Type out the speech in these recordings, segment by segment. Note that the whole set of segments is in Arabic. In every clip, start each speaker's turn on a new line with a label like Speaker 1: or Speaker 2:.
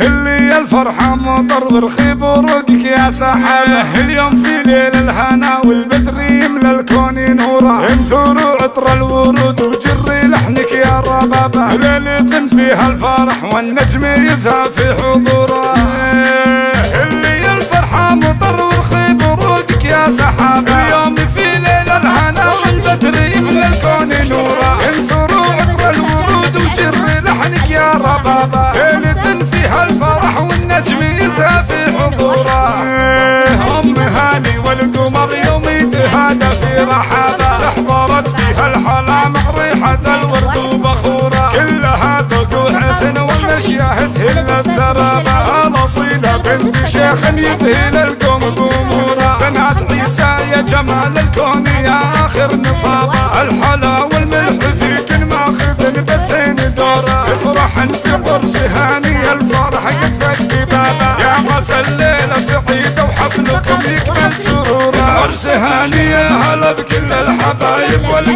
Speaker 1: اللي الفرحة مطر ورخيب ورقك يا سحابة اليوم في ليل الهنا والبدر يملى الكون نورا. انثروا عطر الورود وجري لحنك يا ربابة. ليلة فيها الفرح والنجم يزهى في حضوره ريحه الورد وبخوره كلها ذوق وحسن والمشياه تهل الثرابه الاصيله بنت شيخ يذهل القوم قموره بنات عيسى يا جمال الكون يا آخر نصابة. الحلا والملح في كل ماخذ بسين دوره افرحن في قرص هاني الفرح قد في بابه يا راس الليلة سعيده وحفلكم يكمل سروره عرس هاني يا هلا بكل الحبايب العود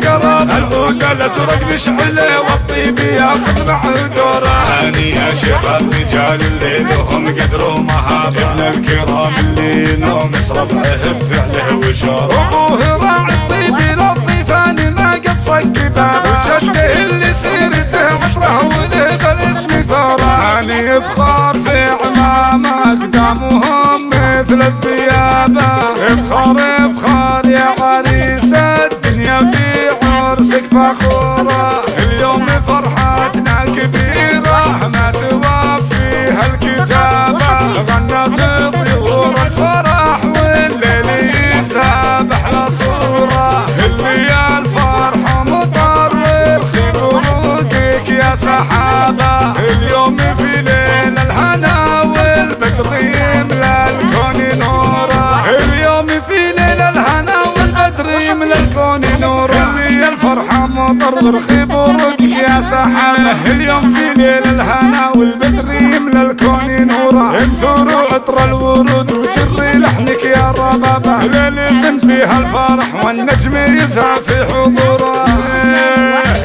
Speaker 1: الازرق مشعله والطيب ياخذ معه دوره
Speaker 2: هاني يا شيخ الرجال اللي لهم قدر ومهابة ابن الكرام اللي نوم ربعه بفعله وشوره
Speaker 1: أبوه راعي الطيب للضيفان ما قد صك بابه. وجده اللي سيرته عطره وله بالاسم ثوره. هاني إفخار في عمامه أقدامهم مثل الثيابه افخار الفرحة مطر ورخيب ورقك يا سحابة اليوم في ليل الهنا والبدر يملى الكون نوره انثروا عطر الورود وجري لحنك يا ربابة ليلة فيها الفرح والنجم يزهى في حضوره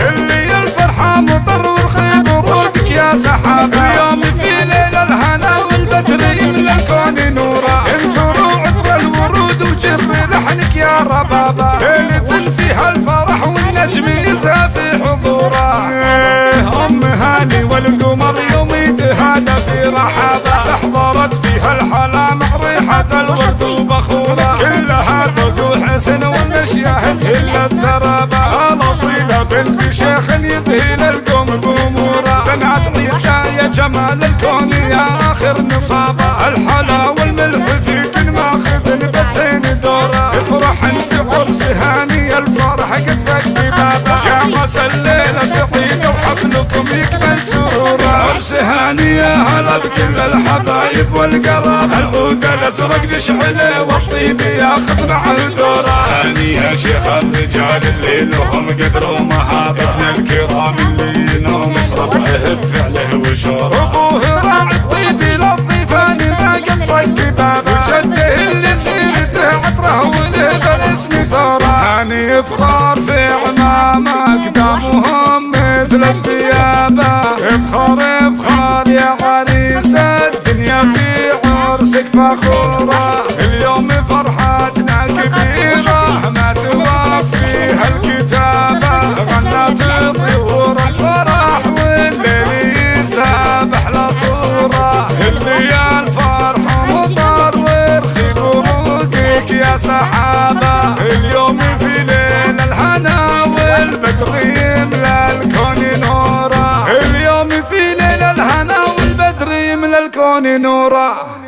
Speaker 1: اللي الفرحة مطر ورخيب ورقك يا سحابة اليوم في ليل الهنا والبدر يملى الكون نوره انثروا عطر الورود وجري لحنك يا ربابة والمشياه تهل الثرابه الأصيلة بنت شيخ يذهل القوم قموره بنات عيسى يا جمال الكون يا آخر نصابة. الحلا والملح في كل ماخذ بسين دورة. افرحن في قرص هاني الفرح قد فك بابه يا الليلة سعيده وحفلكم يكمل سروره عرس هاني يا هلا بكل الحبايب والقراب. العود الازرق نشعله والطيب ياخذ معه دوره
Speaker 2: هاني يا شيخ الرجال اللي لهم قدر ومهابة ابن الكرام اللي نوم ربعه بفعله وشوره
Speaker 1: أبوه راعي الطيب للضيفان ما قد صك بابه وجده اللي سيرته عطره وله بالاسم ثوره. هاني افخار في عمامه اقدامهم مثل الثيابه فخورة. اليوم فرحتنا كبيرة. ما توفيها الكتابة. غنت طيور الفرح والليل يسابح لصورة. اللي الفرح مطر ورخيف ورقك يا سحابة. اليوم في ليل الهنا والبدر يملى الكون نوره اليوم في ليل الهنا والبدر يملى الكون نوره